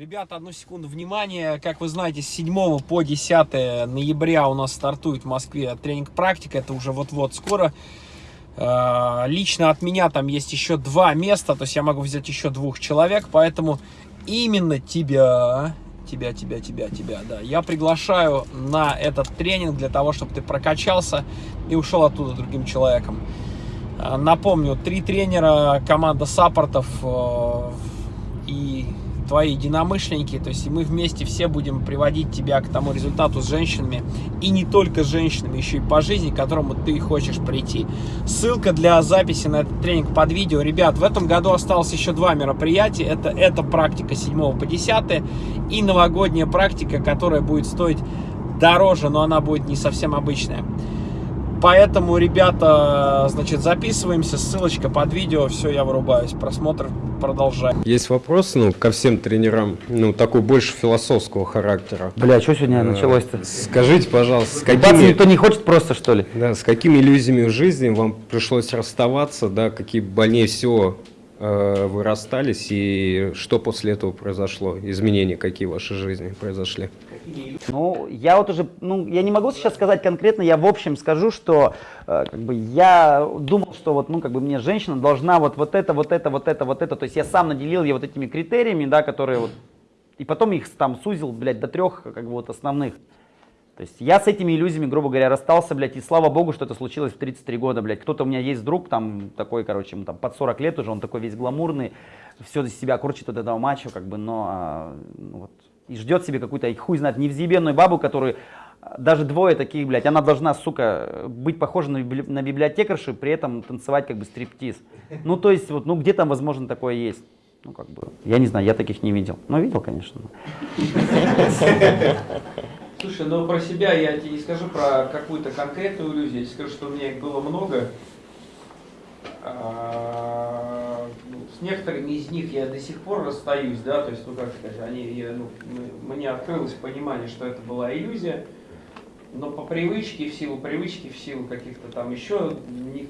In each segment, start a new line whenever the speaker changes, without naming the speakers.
Ребята, одну секунду внимания. Как вы знаете, с 7 по 10 ноября у нас стартует в Москве тренинг практика. Это уже вот-вот скоро. Э, лично от меня там есть еще два места, то есть я могу взять еще двух человек, поэтому именно тебя, тебя, тебя, тебя, тебя, да, я приглашаю на этот тренинг для того, чтобы ты прокачался и ушел оттуда другим человеком. Э, напомню, три тренера, команда саппортов э, и твои единомышленники, то есть мы вместе все будем приводить тебя к тому результату с женщинами, и не только с женщинами, еще и по жизни, к которому ты хочешь прийти. Ссылка для записи на этот тренинг под видео. Ребят, в этом году осталось еще два мероприятия. Это, это практика 7 по 10 и новогодняя практика, которая будет стоить дороже, но она будет не совсем обычная. Поэтому, ребята, значит, записываемся, ссылочка под видео, все, я вырубаюсь, просмотр продолжаем.
Есть вопрос, ну, ко всем тренерам, ну, такой больше философского характера.
Бля, что сегодня началось-то?
Скажите, пожалуйста, с
какими... никто не хочет просто, что ли?
Да, с какими иллюзиями в жизни вам пришлось расставаться, да, какие больнее всего э, вы расстались, и что после этого произошло? Изменения какие в вашей жизни произошли?
Ну, я вот уже, ну, я не могу сейчас сказать конкретно, я в общем скажу, что э, как бы я думал, что вот, ну, как бы мне женщина должна вот, вот это, вот это, вот это, вот это, то есть я сам наделил ее вот этими критериями, да, которые вот, и потом их там сузил, блядь, до трех, как бы вот основных. То есть я с этими иллюзиями, грубо говоря, расстался, блядь, и слава богу, что это случилось в 33 года, блядь. Кто-то у меня есть друг, там, такой, короче, ему там под 40 лет уже, он такой весь гламурный, все из себя кручит от этого мачо, как бы, но а, ну, вот, и ждет себе какую-то, хуй знает, невзъебенную бабу, которую даже двое таких, блядь, она должна, сука, быть похожа на, на библиотекаршу, при этом танцевать как бы стриптиз. Ну, то есть, вот, ну, где там, возможно, такое есть? Ну, как бы, я не знаю, я таких не видел. Ну, видел, конечно.
Слушай, ну про себя я тебе не скажу про какую-то конкретную иллюзию, я тебе скажу, что у меня их было много. А, ну, с некоторыми из них я до сих пор расстаюсь, да, то есть, ну как сказать, они, я, ну, мне открылось понимание, что это была иллюзия, но по привычке, в силу привычки, в силу каких-то там еще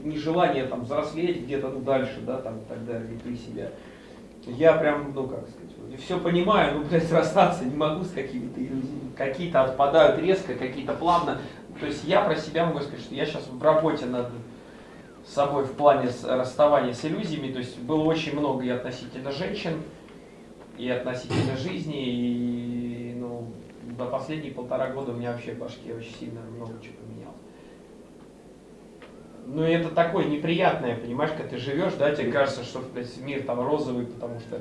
нежелания там взрослеть где-то ну, дальше, да, там и так далее, при себя, я прям, ну как сказать, все понимаю, ну, блядь, расстаться не могу с какими-то иллюзиями. Какие-то отпадают резко, какие-то плавно. То есть я про себя могу сказать, что я сейчас в работе над собой в плане расставания с иллюзиями. То есть было очень много и относительно женщин, и относительно жизни, и ну, за последние полтора года у меня вообще в башке очень сильно много чего поменялось. Ну и это такое неприятное, понимаешь, когда ты живешь, да, тебе кажется, что блядь, мир там розовый, потому что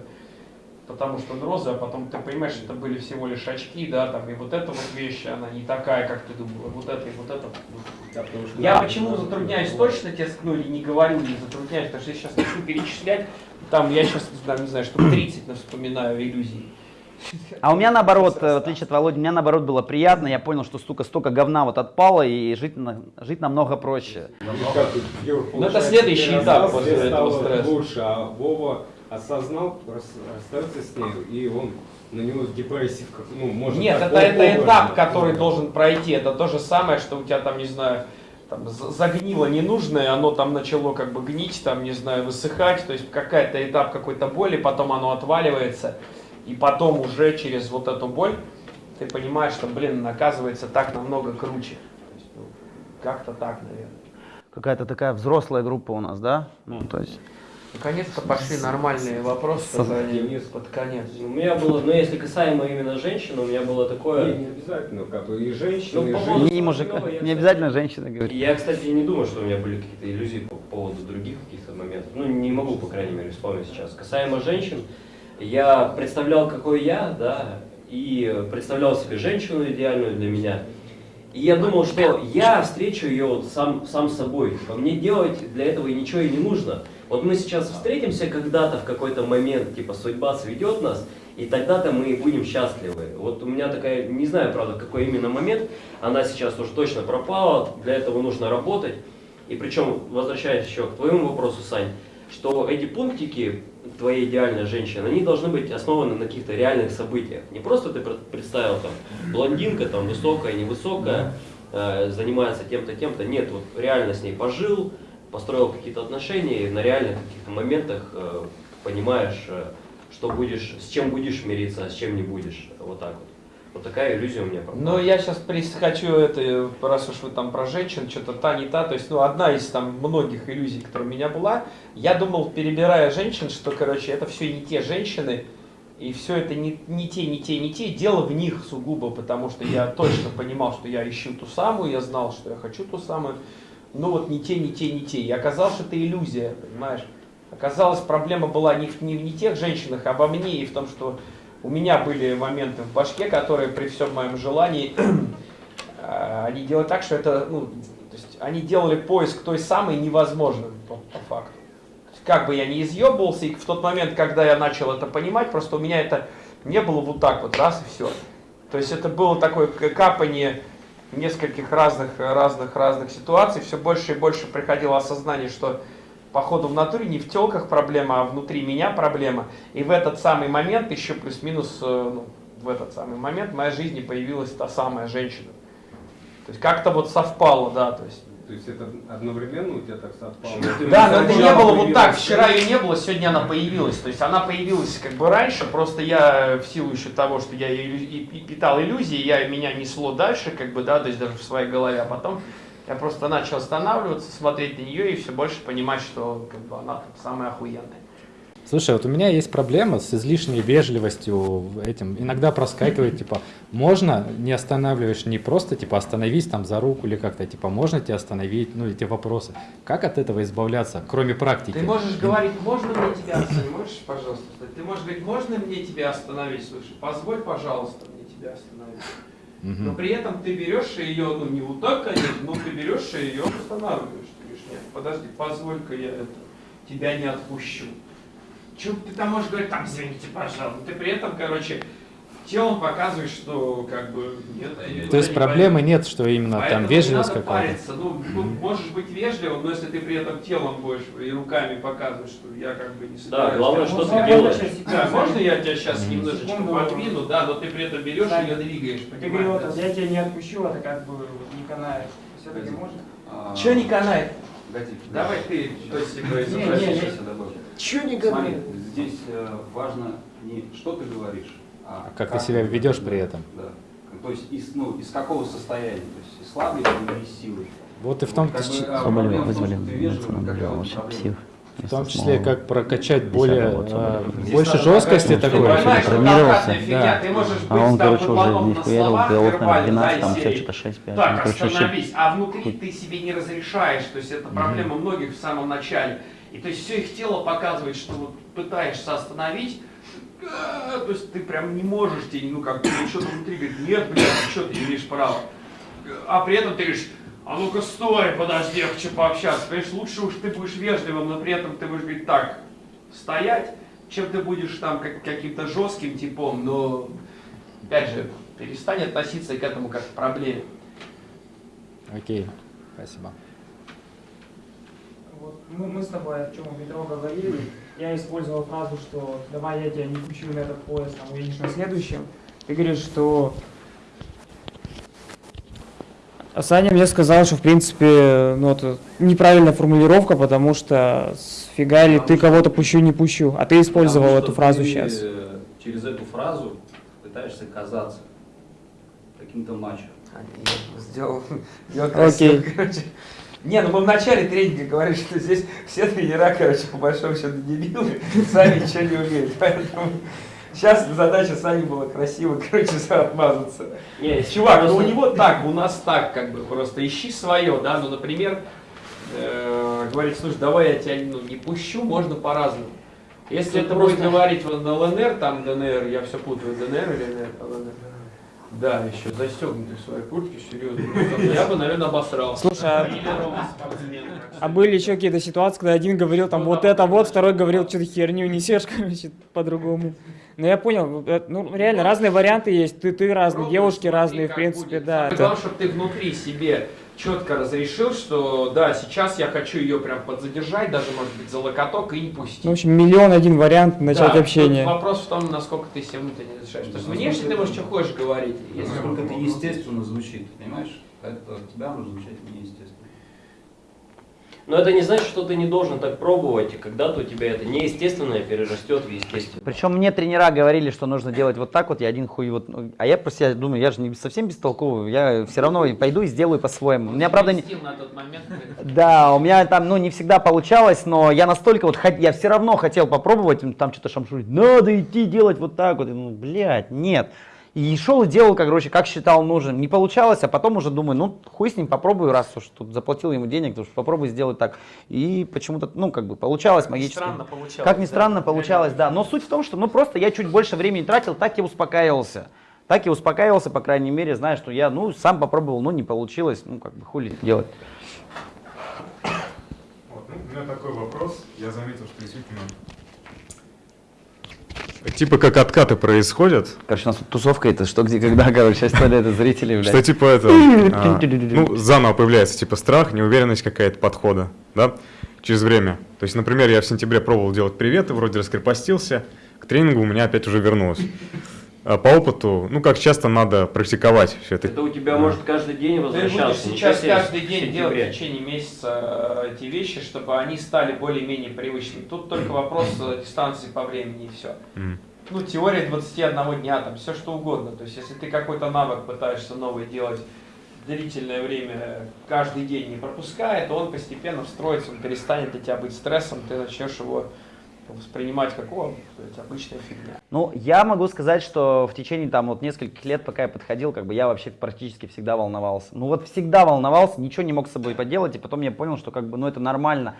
потому что он розовый, а потом ты понимаешь, что это были всего лишь очки, да, там, и вот эта вот вещь, она не такая, как ты думала, вот это и вот это. Да, что, я почему затрудняюсь точно тебе, ну, или не говорю, не затрудняюсь, потому что я сейчас начну перечислять, там, я сейчас, там, не знаю, штук 30 вспоминаю иллюзий.
А у меня наоборот, в отличие от Володи, у меня наоборот было приятно, я понял, что столько, столько говна вот отпало, и жить, жить намного проще.
Ну это следующий этап после этого стресса.
Лучше, а Вова осознал, расстается с ней, и он на него депрессив, ну, может
Нет, это, это этап, который должен пройти. Это то же самое, что у тебя там, не знаю, там, загнило ненужное, оно там начало как бы гнить, там, не знаю, высыхать, то есть какая-то этап какой-то боли, потом оно отваливается, и потом уже через вот эту боль ты понимаешь, что, блин, оказывается так намного круче. Ну, как-то так, наверное.
Какая-то такая взрослая группа у нас, да? Ну, то есть...
Наконец-то пошли нормальные вопросы Денис, под конец.
У меня было, ну если касаемо именно женщин, у меня было такое...
Не, не обязательно, как бы и женщины, ну,
и женщины. Не, мужика, не обязательно женщины говорить.
Я, кстати, не думаю, что у меня были какие-то иллюзии по поводу других каких-то моментов. Ну, не могу, по крайней мере, вспомнить сейчас. Касаемо женщин, я представлял, какой я, да, и представлял себе женщину идеальную для меня. И я думал, что я встречу ее вот сам, сам собой. По мне делать для этого ничего и не нужно. Вот мы сейчас встретимся когда-то в какой-то момент, типа судьба сведет нас, и тогда-то мы будем счастливы. Вот у меня такая, не знаю, правда, какой именно момент, она сейчас уже точно пропала, для этого нужно работать. И причем, возвращаясь еще к твоему вопросу, Сань, что эти пунктики твоей идеальной женщины, они должны быть основаны на каких-то реальных событиях. Не просто ты представил там блондинка, там высокая, невысокая, э, занимается тем-то, тем-то. Нет, вот реально с ней пожил, построил какие-то отношения, и на реальных каких-то моментах э, понимаешь, э, что будешь, с чем будешь мириться, а с чем не будешь. Вот так вот. Вот такая иллюзия у меня пропала.
Но я сейчас хочу это, раз уж вы там про женщин, что-то та, не та, то есть, ну, одна из там многих иллюзий, которая у меня была, я думал, перебирая женщин, что, короче, это все не те женщины, и все это не, не те, не те, не те, дело в них сугубо, потому что я точно понимал, что я ищу ту самую, я знал, что я хочу ту самую, ну вот не те, не те, не те. И оказалось, что это иллюзия, понимаешь? Оказалось, проблема была не в, не в не тех женщинах, а во мне и в том, что у меня были моменты в башке, которые при всем моем желании, э, они делали так, что это, ну, то есть они делали поиск той самой невозможным по, по факту. Как бы я не изъебывался, и в тот момент, когда я начал это понимать, просто у меня это не было вот так вот, раз и все. То есть это было такое капание нескольких разных, разных, разных ситуаций, все больше и больше приходило осознание, что походу в натуре не в телках проблема, а внутри меня проблема. И в этот самый момент, еще плюс-минус, э, ну, в этот самый момент в моей жизни появилась та самая женщина. То есть как-то вот совпало, да, то есть.
То есть это одновременно у тебя так совпало?
Да, но это не было вот так. Вчера ее не было, сегодня она появилась. То есть она появилась как бы раньше, просто я в силу еще того, что я и- питал иллюзии, я меня несло дальше, как бы, да, то есть даже в своей голове, а потом я просто начал останавливаться, смотреть на нее и все больше понимать, что как бы, она самая охуенная.
Слушай, вот у меня есть проблема с излишней вежливостью этим. Иногда проскакивает, типа, можно, не останавливаешь, не просто, типа, остановись там за руку или как-то, типа, можно тебя остановить, ну, эти вопросы. Как от этого избавляться, кроме практики?
Ты можешь говорить, можно мне тебя остановить? Можешь, пожалуйста? Ты можешь говорить, можно мне тебя остановить? Слушай, позволь, пожалуйста, мне тебя остановить. Но при этом ты берешь ее, ну не вот так, конечно, но ты берешь ее останавливаешь. Ты говоришь, нет, подожди, позволь-ка я это, тебя не отпущу. Че ты там можешь говорить, там, извините, пожалуйста. Ты при этом, короче, телом показываешь, что как бы нет.
То есть
не
проблемы нет, что именно
Поэтому
там вежливость какая-то?
Ну, ну, можешь быть вежливым, но если ты при этом телом будешь и руками показываешь, что я как бы не собираюсь.
главное,
тебя
что ты делаешь.
Да, можно я тебя сейчас
Мгм.
немножечко
Секунду.
подвину, да, но ты при этом берешь
Саня,
и ее двигаешь.
Ты
понимаешь,
говорил,
да?
я тебя не отпущу, это как бы вот не канает. Все-таки можно?
Че не канает?
Погоди,
Давай ты, то есть, типа,
Не,
изобрази.
не,
Смотри,
канает?
здесь э, важно не что ты говоришь, а
А как ты себя ведешь при этом?
Да. То есть из, ну, из какого состояния, то есть из слабости или из силы.
Вот и в том,
Как бы, а, проблема в том, что ты вежливый,
псих.
В том числе, как прокачать более, а, больше жесткости такой.
фигня,
Да.
А он, короче, уже не
на
хуярил, голов, наверное,
вербально,
12,
да,
там все что-то 6-5.
Так,
Ну, короче,
остановись. А внутри ты себе не разрешаешь. То есть это проблема многих в самом начале. И то есть все их тело показывает, что вот пытаешься остановить, а, то есть ты прям не можешь, тебе, ну как бы что-то внутри говорит, нет, блядь, что ты имеешь право. А при этом ты говоришь, а ну-ка стой, подожди, я хочу пообщаться. Понимаешь, лучше уж ты будешь вежливым, но при этом ты будешь говорить так, стоять, чем ты будешь там как, каким-то жестким типом, но опять же, перестань относиться к этому как к проблеме.
Окей, спасибо.
Вот мы, мы с тобой о чем у метро говорили. Я использовал фразу, что давай я тебя не пущу на этот поезд, там уедешь на следующем. Ты говоришь, что А Саня мне сказал, что в принципе, ну это неправильная формулировка, потому что сфига ли ты кого-то пущу, не пущу. А ты использовал
Потому
эту фразу
ты,
сейчас.
э, Через эту фразу пытаешься казаться каким-то мачо.
Сделал, сделал
красиво,
короче. Не, ну мы в начале тренинга говорили, что здесь все тренера, короче, по большому счету дебилы, сами ничего не умеют. Поэтому сейчас задача Сани была красиво, короче, отмазаться.
Не,
Чувак, ну
просто-
у него так, у нас так, как бы, просто ищи свое, да, ну, например, э, говорить, слушай, давай я тебя ну, не пущу, можно по-разному. Если
Тут
это
просто-
будет говорить вот на ЛНР, там ДНР, я все путаю, ДНР или ЛНР? ЛНР. Да, еще застегнутый в своей куртке, серьезно. Я бы, наверное, обосрался.
Слушай, а-. А были еще какие-то ситуации, когда один говорил там вот это вот, второй говорил, что ты херню несешь, короче, по-другому. Но я понял, ну реально разные варианты есть, ты, ты разный,
Пробуй,
девушки
смотри,
разные, в принципе,
будет.
да.
Главное, чтобы ты внутри себе четко разрешил, что да, сейчас я хочу ее прям подзадержать, даже может быть за локоток и не пустить.
Ну, в общем, миллион один вариант начать
Да,
общение.
вопрос в том, насколько ты себе внутренне разрешаешь. Потому что внешне ты можешь что хочешь говорить. Если
Насколько это естественно звучит, понимаешь? Это тебя может звучать неестественно.
Но это не значит, что ты не должен так пробовать, и когда-то у тебя это неестественное перерастет в естественное.
Причем мне тренера говорили, что нужно делать вот так вот, я один хуй вот, ну, а я просто я думаю, я же не совсем бестолковый, я все равно пойду и сделаю по-своему. У меня правда не...
на тот момент.
Да, у меня там, ну, не всегда получалось, но я настолько вот, я все равно хотел попробовать, м, там что-то шамшурить, надо идти делать вот так вот, ну, блядь, нет. И шел и делал, как, короче, как считал нужным. Не получалось, а потом уже думаю, ну, хуй с ним, попробую, раз уж тут заплатил ему денег, то уж попробуй сделать так. И почему-то, ну, как бы, получалось магически.
Странно получалось.
Как ни
да?
странно получалось, да. Но суть в том, что, ну, просто я чуть больше времени тратил, так и успокаивался. Так и успокаивался, по крайней мере, зная, что я, ну, сам попробовал, ну, не получилось, ну, как бы, хули делать.
Вот, ну, у меня такой вопрос. Я заметил, что действительно... Типа как откаты происходят,
Короче, у нас тут тусовка это что, где, когда, короче, сейчас это зрители, блядь.
что типа это, а, ну, заново появляется типа страх, неуверенность какая-то подхода, да, через время. То есть, например, я в сентябре пробовал делать приветы, вроде раскрепостился, к тренингу у меня опять уже вернулось. А по опыту, ну, как часто надо практиковать все это.
Это у тебя может каждый день
Ты
возвращаться.
будешь
не
сейчас каждый день делать в течение месяца э, эти вещи, чтобы они стали более-менее привычными. Тут только вопрос э, дистанции по времени и все. Ну, теория 21 дня, там все что угодно. То есть, если ты какой-то навык пытаешься новый делать длительное время, каждый день не пропуская, то он постепенно встроится, он перестанет для тебя быть стрессом, ты начнешь его воспринимать как, о, это обычная фигня.
Ну, я могу сказать, что в течение там вот нескольких лет, пока я подходил, как бы я вообще практически всегда волновался. Ну вот всегда волновался, ничего не мог с собой поделать, и потом я понял, что как бы, ну это нормально.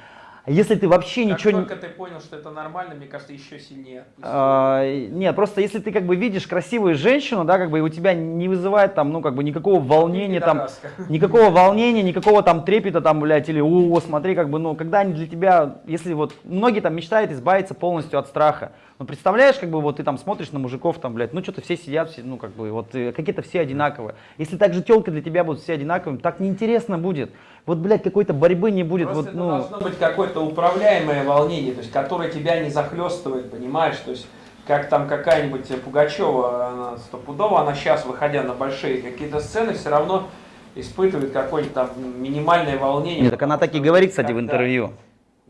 Если ты вообще
Как
ничего не...
только ты понял, что это нормально, мне кажется, еще сильнее.
А, нет, просто если ты как бы видишь красивую женщину, да, как бы и у тебя не вызывает там, ну как бы никакого волнения там, никакого волнения, никакого там трепета там, блядь, или о, смотри, как бы, ну, когда они для тебя, если вот, многие там мечтают избавиться полностью от страха. Ну, представляешь, как бы, вот ты там смотришь на мужиков, там, блядь, ну, что-то все сидят, все, ну, как бы, вот, э, какие-то все одинаковые. Если так же телка для тебя будут все одинаковыми, так неинтересно будет. Вот, блядь, какой-то борьбы не будет,
Просто
вот, ну...
должно быть какое-то управляемое волнение, то есть которое тебя не захлестывает, понимаешь? То есть как там какая-нибудь Пугачева, она стопудово, она сейчас, выходя на большие какие-то сцены, все равно испытывает какое-то там минимальное волнение.
Нет, так она так и говорит, кстати, в интервью.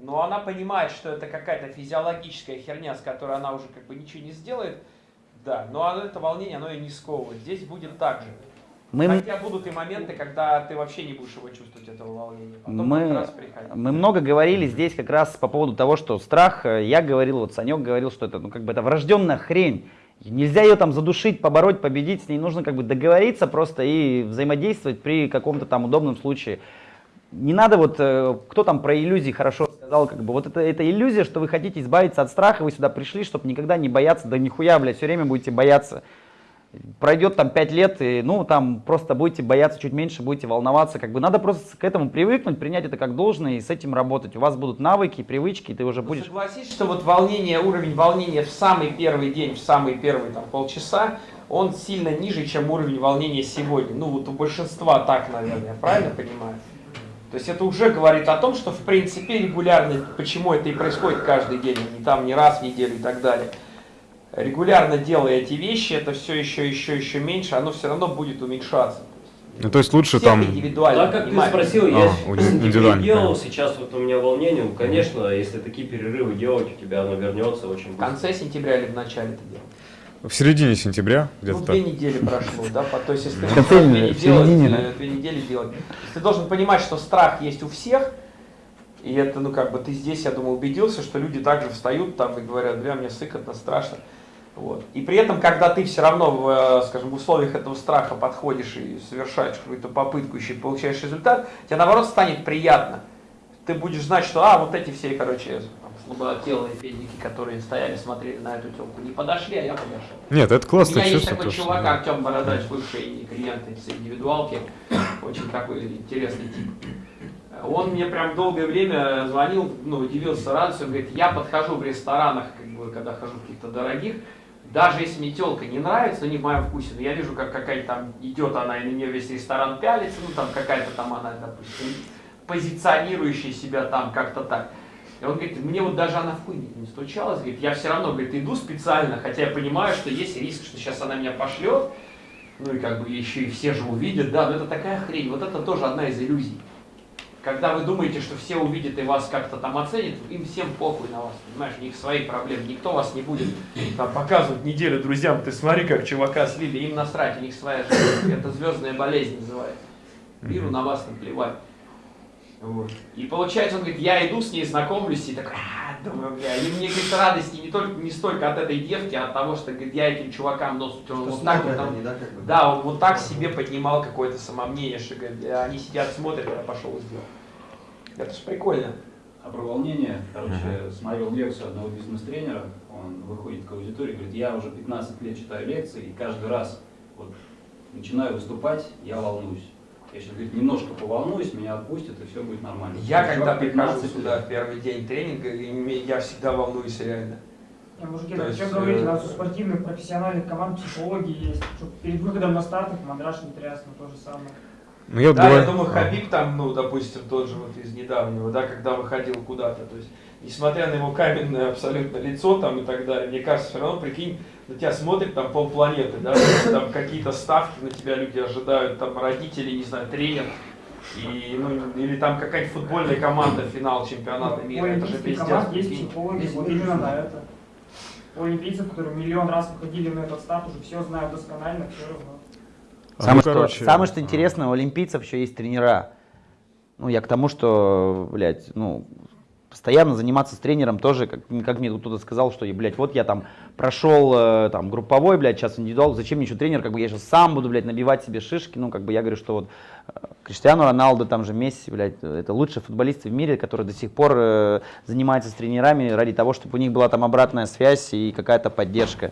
Но она понимает, что это какая-то физиологическая херня, с которой она уже как бы ничего не сделает. Да, но оно- это волнение, оно и не сковывает. Здесь будет так же.
Мы,
Хотя будут и моменты, когда ты вообще не будешь его чувствовать, этого волнения. Потом
Мы-
будет раз приходить.
Мы много говорили здесь как раз по поводу того, что страх, э, я говорил, вот Санек говорил, что это, ну, как бы это врожденная хрень. Нельзя ее там задушить, побороть, победить, с ней нужно как бы договориться просто и взаимодействовать при каком-то там удобном случае. Не надо вот, э, кто там про иллюзии хорошо сказал, как бы вот это, это иллюзия, что вы хотите избавиться от страха, вы сюда пришли, чтобы никогда не бояться, да нихуя, блядь, все время будете бояться. Пройдет там 5 лет, и ну там просто будете бояться чуть меньше, будете волноваться. Как бы надо просто к этому привыкнуть, принять это как должное и с этим работать. У вас будут навыки, привычки, и ты уже
Ну,
будешь.
Согласись, что вот волнение, уровень волнения в самый первый день, в самые первые там полчаса, он сильно ниже, чем уровень волнения сегодня. Ну вот у большинства так, наверное, я правильно понимаю? То есть это уже говорит о том, что в принципе регулярно, почему это и происходит каждый день, а не там не раз в неделю и так далее. Регулярно делая эти вещи, это все еще, еще, еще меньше, оно все равно будет уменьшаться.
Ну, то есть лучше
Всех
там...
индивидуально,
Так как ты
понимаешь?
спросил,
А,
я в сентябре
индивидуально,
делал,
да.
сейчас вот у меня волнение, ну, конечно, если такие перерывы делать, у тебя оно вернется очень
В
быстро.
конце сентября или в начале это делать?
В середине сентября,
Ну,
где-то так.
две недели прошло, да, по- то есть если ты две делать, э, две недели делать. Ты должен понимать, что страх есть у всех, и это, ну, как бы ты здесь, я думаю, убедился, что люди также встают там и говорят, бля, мне сыкотно, страшно. Вот. И при этом, когда ты все равно, в, э, скажем, в условиях этого страха подходишь и совершаешь какую-то попытку еще и получаешь результат, тебе наоборот станет приятно. Ты будешь знать, что, а, вот эти все, короче, слаботелые педики, которые стояли, смотрели на эту телку, не подошли, а я подошел.
Нет, это
У
классно
меня есть такой
то, что-
чувак, Артем Бородач, бывший клиент из индивидуалки, очень такой интересный тип. Он мне прям долгое время звонил, ну, удивился радостью, он говорит, я подхожу в ресторанах, как бы, когда хожу в каких-то дорогих, даже если мне телка не нравится, ну, не в моем вкусе, но я вижу, как какая-то там идет она, и на нее весь ресторан пялится, ну, там какая-то там она, допустим, позиционирующая себя там как-то так. И он говорит, мне вот даже она в хуй не стучалась, говорит, я все равно, говорит, иду специально, хотя я понимаю, что есть риск, что сейчас она меня пошлет, ну и как бы еще и все же увидят, да, но это такая хрень, вот это тоже одна из иллюзий. когда вы думаете, что все увидят и вас как-то там оценят, им всем похуй на вас, понимаешь, у них свои проблемы, никто вас не будет там, показывать неделю друзьям, ты смотри, как чувака слили, им насрать, у них своя жизнь, это звездная болезнь называется, миру на вас наплевать. Вот. И получается, он говорит, я иду с ней, знакомлюсь, и такой, а, думаю, бля, и мне, говорит, радости не, только, не столько от этой девки, а от того, что, говорит, я этим чувакам нос, он вот так вот там, да, он вот так себе поднимал какое-то самомнение, что, говорит, бля, они сидят, смотрят, я пошел и сделал. Это же прикольно.
А про волнение, короче, смотрел лекцию одного бизнес-тренера, он выходит к аудитории, говорит, я уже 15 лет читаю лекции, и каждый раз вот начинаю выступать, я волнуюсь. Я сейчас, говорит, немножко поволнуюсь, меня отпустят, и все будет нормально.
Я
Чувак
когда прихожу
15
сюда в первый день тренинга, я всегда волнуюсь реально.
Не, мужики,
есть,
что говорить, у
э,
нас у спортивных профессиональных команд психологи есть, чтобы перед выходом на старт их мандраж не трясно, то же самое.
Ну, я
Да, я
бывает-
думаю. Хабиб там, ну, допустим, тот же вот из недавнего, да, когда выходил куда-то, то есть, несмотря на его каменное абсолютно лицо там и так далее, мне кажется, все равно, прикинь, на тебя смотрит там полпланеты, да, есть, там какие-то ставки на тебя люди ожидают, там родители, не знаю, тренер, и, ну, или там какая-нибудь футбольная команда, финал чемпионата мира, это же пиздец.
команд есть психологи, вот именно на это. У олимпийцев, которые миллион раз выходили на этот старт, уже все знают досконально, все равно.
А,
Самое,
ну,
что,
короче,
самое, что интересное, у олимпийцев еще есть тренера. Ну, я к тому, что, блядь, ну, постоянно заниматься с тренером тоже, как, как мне тут кто-то сказал, что, блядь, вот я там прошел э, там групповой, блядь, сейчас индивидуал, зачем мне еще тренер, как бы я сейчас сам буду, блядь, набивать себе шишки, ну, как бы я говорю, что вот э, Криштиану Роналду, там же Месси, блядь, это лучшие футболисты в мире, которые до сих пор э, занимаются с тренерами ради того, чтобы у них была там обратная связь и какая-то поддержка.